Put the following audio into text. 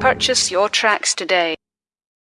Purchase your tracks today.